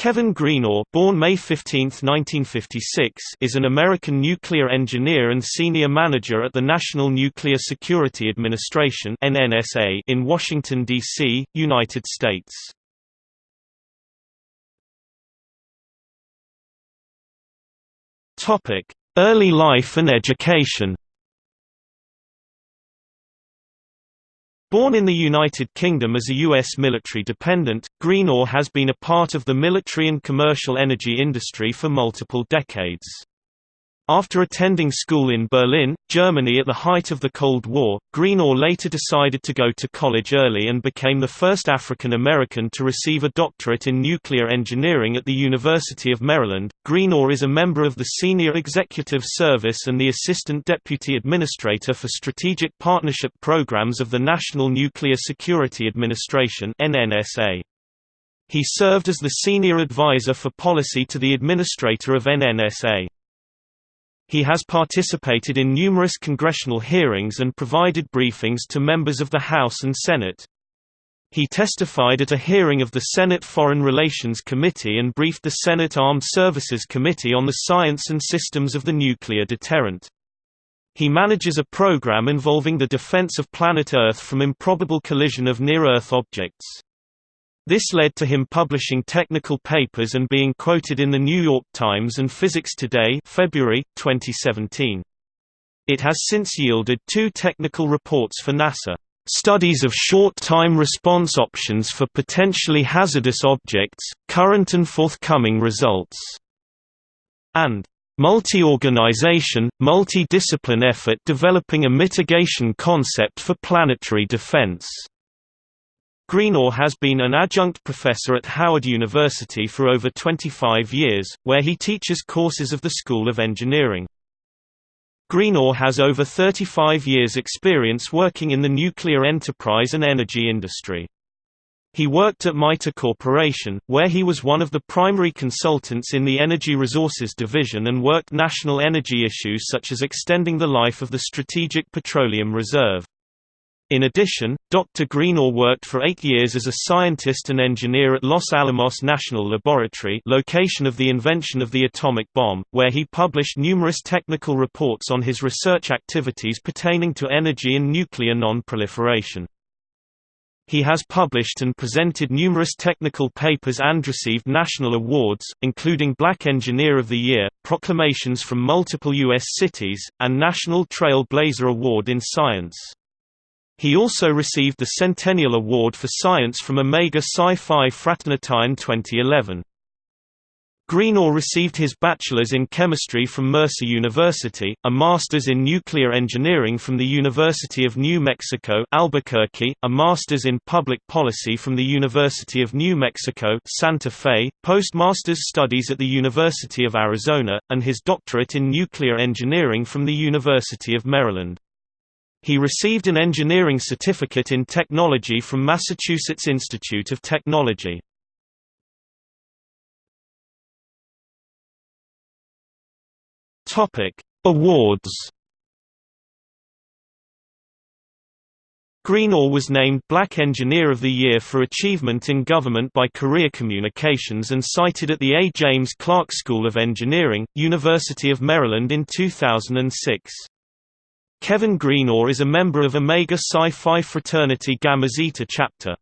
Kevin Greenaugh born May 15, 1956, is an American nuclear engineer and senior manager at the National Nuclear Security Administration in Washington, D.C., United States. Early life and education Born in the United Kingdom as a U.S. military dependent, Greenaugh has been a part of the military and commercial energy industry for multiple decades. After attending school in Berlin, Germany at the height of the Cold War, Greenaugh later decided to go to college early and became the first African American to receive a doctorate in nuclear engineering at the University of Maryland. Greenaugh is a member of the Senior Executive Service and the Assistant Deputy Administrator for Strategic Partnership Programs of the National Nuclear Security Administration (NNSA). He served as the Senior Advisor for Policy to the Administrator of NNSA. He has participated in numerous congressional hearings and provided briefings to members of the House and Senate. He testified at a hearing of the Senate Foreign Relations Committee and briefed the Senate Armed Services Committee on the science and systems of the nuclear deterrent. He manages a program involving the defense of planet Earth from improbable collision of near-Earth objects. This led to him publishing technical papers and being quoted in The New York Times and Physics Today February, 2017. It has since yielded two technical reports for NASA. Studies of short-time response options for potentially hazardous objects, current and forthcoming results, and multi-organization, multi-discipline effort developing a mitigation concept for planetary defense. Greenaugh has been an adjunct professor at Howard University for over 25 years, where he teaches courses of the School of Engineering. Greenaugh has over 35 years experience working in the nuclear enterprise and energy industry. He worked at MITRE Corporation, where he was one of the primary consultants in the Energy Resources Division and worked national energy issues such as extending the life of the Strategic Petroleum Reserve. In addition, Dr. Greenaugh worked for eight years as a scientist and engineer at Los Alamos National Laboratory location of the invention of the atomic bomb, where he published numerous technical reports on his research activities pertaining to energy and nuclear non-proliferation. He has published and presented numerous technical papers and received national awards, including Black Engineer of the Year, proclamations from multiple U.S. cities, and National Trail Blazer Award in Science. He also received the Centennial Award for Science from Omega Psi Phi Fraternity in 2011. Greenaugh received his bachelor's in chemistry from Mercer University, a master's in nuclear engineering from the University of New Mexico Albuquerque, a master's in public policy from the University of New Mexico Santa Fe, postmaster's studies at the University of Arizona, and his doctorate in nuclear engineering from the University of Maryland. He received an engineering certificate in technology from Massachusetts Institute of Technology. Topic: Awards. Greenaugh was named Black Engineer of the Year for Achievement in Government by Career Communications and cited at the A. James Clark School of Engineering, University of Maryland in 2006. Kevin Greenaugh is a member of Omega Psi Phi fraternity Gamma Zeta chapter.